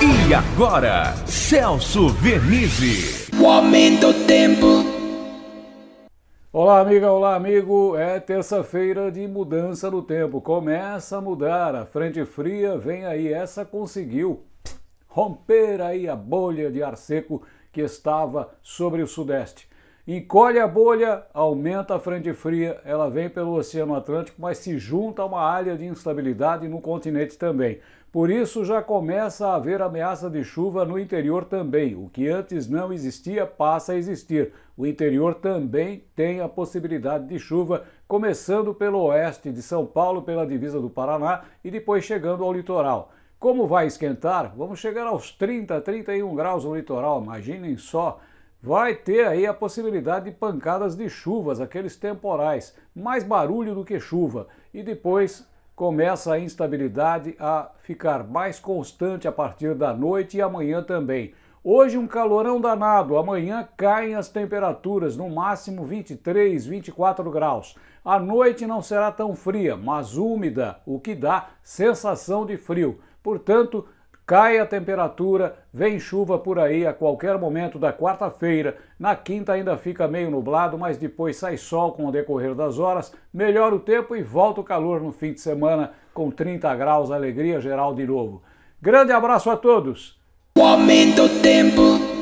E agora, Celso Vernizzi. O aumento do tempo. Olá, amiga, olá, amigo. É terça-feira de mudança no tempo. Começa a mudar. A frente fria vem aí. Essa conseguiu romper aí a bolha de ar seco que estava sobre o sudeste. Encolhe a bolha, aumenta a frente fria, ela vem pelo Oceano Atlântico, mas se junta a uma área de instabilidade no continente também. Por isso já começa a haver ameaça de chuva no interior também. O que antes não existia passa a existir. O interior também tem a possibilidade de chuva, começando pelo oeste de São Paulo, pela divisa do Paraná e depois chegando ao litoral. Como vai esquentar? Vamos chegar aos 30, 31 graus no litoral, imaginem só vai ter aí a possibilidade de pancadas de chuvas, aqueles temporais, mais barulho do que chuva, e depois começa a instabilidade a ficar mais constante a partir da noite e amanhã também. Hoje um calorão danado, amanhã caem as temperaturas, no máximo 23, 24 graus. A noite não será tão fria, mas úmida, o que dá sensação de frio. Portanto, Cai a temperatura, vem chuva por aí a qualquer momento da quarta-feira. Na quinta ainda fica meio nublado, mas depois sai sol com o decorrer das horas, melhora o tempo e volta o calor no fim de semana com 30 graus, alegria geral de novo. Grande abraço a todos! O aumento do tempo.